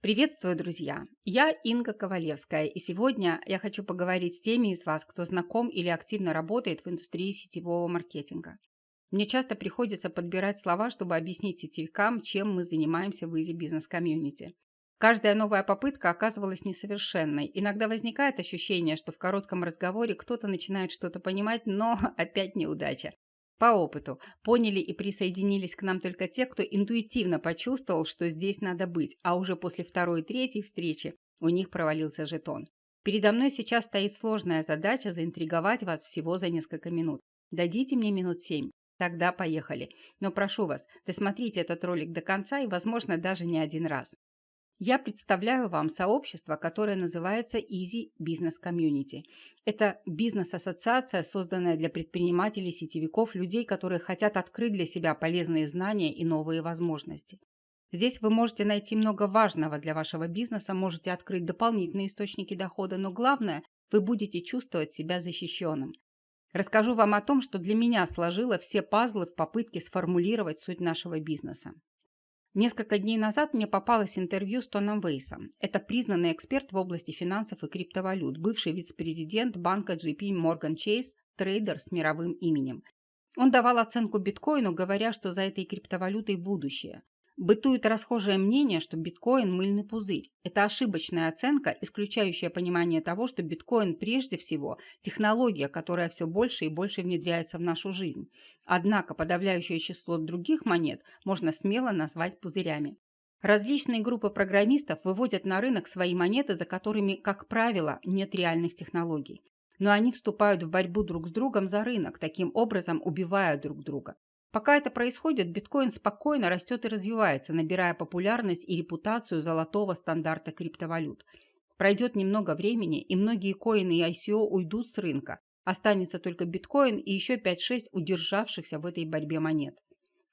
Приветствую, друзья! Я Инга Ковалевская, и сегодня я хочу поговорить с теми из вас, кто знаком или активно работает в индустрии сетевого маркетинга. Мне часто приходится подбирать слова, чтобы объяснить сетевикам, чем мы занимаемся в Easy Business Community. Каждая новая попытка оказывалась несовершенной. Иногда возникает ощущение, что в коротком разговоре кто-то начинает что-то понимать, но опять неудача. По опыту поняли и присоединились к нам только те, кто интуитивно почувствовал, что здесь надо быть, а уже после второй и третьей встречи у них провалился жетон. Передо мной сейчас стоит сложная задача заинтриговать вас всего за несколько минут. Дадите мне минут семь. Тогда поехали. Но прошу вас, досмотрите этот ролик до конца и, возможно, даже не один раз. Я представляю вам сообщество, которое называется Easy Business Community. Это бизнес-ассоциация, созданная для предпринимателей, сетевиков, людей, которые хотят открыть для себя полезные знания и новые возможности. Здесь вы можете найти много важного для вашего бизнеса, можете открыть дополнительные источники дохода, но главное, вы будете чувствовать себя защищенным. Расскажу вам о том, что для меня сложило все пазлы в попытке сформулировать суть нашего бизнеса. Несколько дней назад мне попалось интервью с Тоном Вейсом. Это признанный эксперт в области финансов и криптовалют, бывший вице-президент банка JP Morgan Chase, трейдер с мировым именем. Он давал оценку биткоину, говоря, что за этой криптовалютой будущее. Бытует расхожее мнение, что биткоин – мыльный пузырь. Это ошибочная оценка, исключающая понимание того, что биткоин прежде всего технология, которая все больше и больше внедряется в нашу жизнь. Однако подавляющее число других монет можно смело назвать пузырями. Различные группы программистов выводят на рынок свои монеты, за которыми, как правило, нет реальных технологий. Но они вступают в борьбу друг с другом за рынок, таким образом убивая друг друга. Пока это происходит, биткоин спокойно растет и развивается, набирая популярность и репутацию золотого стандарта криптовалют. Пройдет немного времени, и многие коины и ICO уйдут с рынка. Останется только биткоин и еще 5-6 удержавшихся в этой борьбе монет.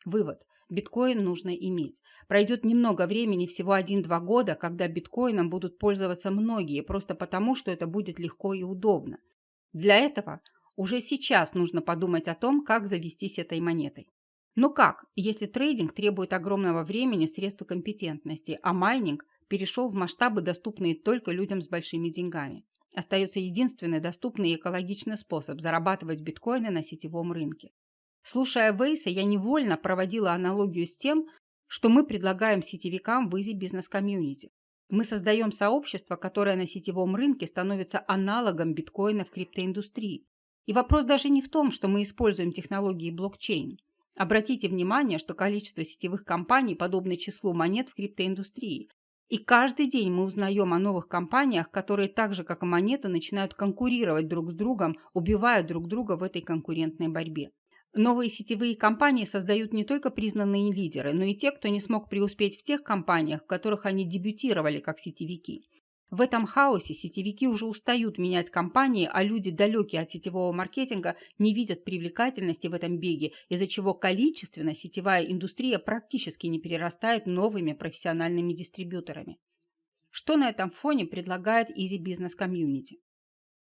Вывод. Биткоин нужно иметь. Пройдет немного времени, всего 1-2 года, когда биткоином будут пользоваться многие, просто потому, что это будет легко и удобно. Для этого уже сейчас нужно подумать о том, как обзавестись этой монетой. Но как, если трейдинг требует огромного времени, средств и компетентности, а майнинг перешел в масштабы, доступные только людям с большими деньгами? Остается единственный доступный и экологичный способ зарабатывать биткоины на сетевом рынке. Слушая Вейса, я невольно проводила аналогию с тем, что мы предлагаем сетевикам в Easy Business Community. Мы создаем сообщество, которое на сетевом рынке становится аналогом биткоина в криптоиндустрии. И вопрос даже не в том, что мы используем технологии блокчейн. Обратите внимание, что количество сетевых компаний подобно числу монет в криптоиндустрии. И каждый день мы узнаем о новых компаниях, которые так же, как и монеты, начинают конкурировать друг с другом, убивая друг друга в этой конкурентной борьбе. Новые сетевые компании создают не только признанные лидеры, но и те, кто не смог преуспеть в тех компаниях, в которых они дебютировали как сетевики. В этом хаосе сетевики уже устают менять компании, а люди, далекие от сетевого маркетинга, не видят привлекательности в этом беге, из-за чего количественно сетевая индустрия практически не перерастает новыми профессиональными дистрибьюторами. Что на этом фоне предлагает Easy Business Community?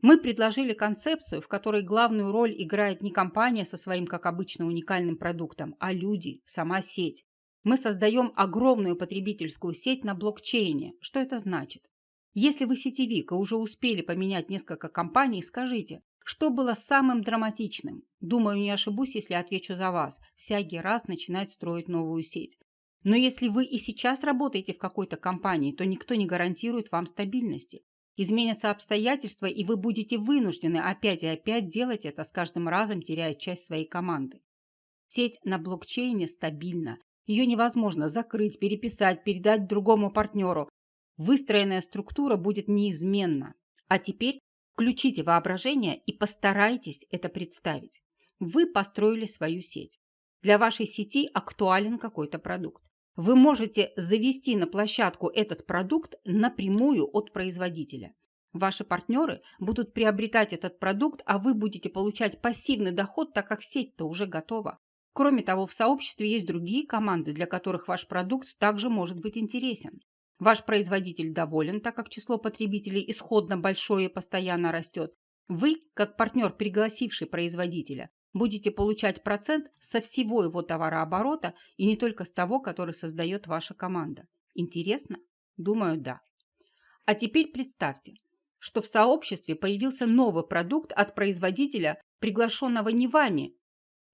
Мы предложили концепцию, в которой главную роль играет не компания со своим, как обычно, уникальным продуктом, а люди, сама сеть. Мы создаем огромную потребительскую сеть на блокчейне. Что это значит? Если вы сетевик и уже успели поменять несколько компаний, скажите, что было самым драматичным? Думаю, не ошибусь, если отвечу за вас. Всякий раз начинать строить новую сеть. Но если вы и сейчас работаете в какой-то компании, то никто не гарантирует вам стабильности. Изменятся обстоятельства, и вы будете вынуждены опять и опять делать это, с каждым разом теряя часть своей команды. Сеть на блокчейне стабильна. Ее невозможно закрыть, переписать, передать другому партнеру. Выстроенная структура будет неизменна. А теперь включите воображение и постарайтесь это представить. Вы построили свою сеть. Для вашей сети актуален какой-то продукт. Вы можете завести на площадку этот продукт напрямую от производителя. Ваши партнеры будут приобретать этот продукт, а вы будете получать пассивный доход, так как сеть-то уже готова. Кроме того, в сообществе есть другие команды, для которых ваш продукт также может быть интересен. Ваш производитель доволен, так как число потребителей исходно большое и постоянно растет. Вы, как партнер, пригласивший производителя, будете получать процент со всего его товарооборота и не только с того, который создает ваша команда. Интересно? Думаю, да. А теперь представьте, что в сообществе появился новый продукт от производителя, приглашенного не вами,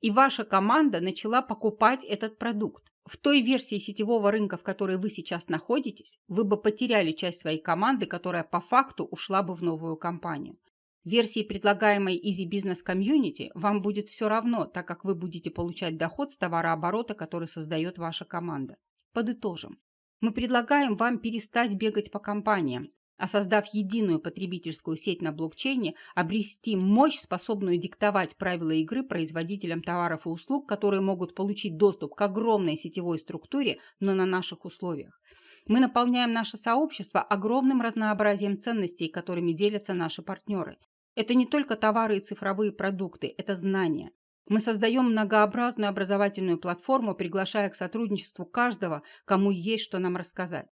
и ваша команда начала покупать этот продукт. В той версии сетевого рынка, в которой вы сейчас находитесь, вы бы потеряли часть своей команды, которая по факту ушла бы в новую компанию. В версии, предлагаемой Easy Business Community, вам будет все равно, так как вы будете получать доход с товарооборота, который создает ваша команда. Подытожим. Мы предлагаем вам перестать бегать по компаниям, а создав единую потребительскую сеть на блокчейне, обрести мощь, способную диктовать правила игры производителям товаров и услуг, которые могут получить доступ к огромной сетевой структуре, но на наших условиях. Мы наполняем наше сообщество огромным разнообразием ценностей, которыми делятся наши партнеры. Это не только товары и цифровые продукты, это знания. Мы создаем многообразную образовательную платформу, приглашая к сотрудничеству каждого, кому есть что нам рассказать.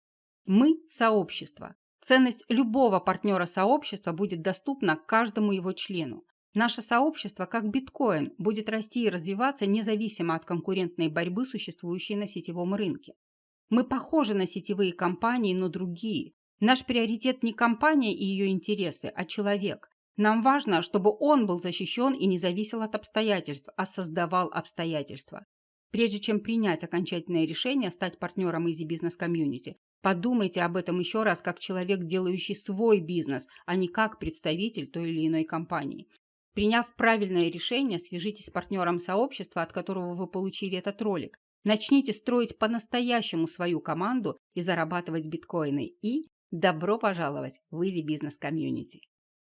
Мы – сообщество. Ценность любого партнера сообщества будет доступна каждому его члену. Наше сообщество, как биткоин, будет расти и развиваться независимо от конкурентной борьбы, существующей на сетевом рынке. Мы похожи на сетевые компании, но другие. Наш приоритет не компания и ее интересы, а человек. Нам важно, чтобы он был защищен и не зависел от обстоятельств, а создавал обстоятельства. Прежде чем принять окончательное решение стать партнером Easy Business Community, Подумайте об этом еще раз как человек, делающий свой бизнес, а не как представитель той или иной компании. Приняв правильное решение, свяжитесь с партнером сообщества, от которого вы получили этот ролик. Начните строить по-настоящему свою команду и зарабатывать биткоины. И добро пожаловать в Easy Business Community.